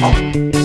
Oh.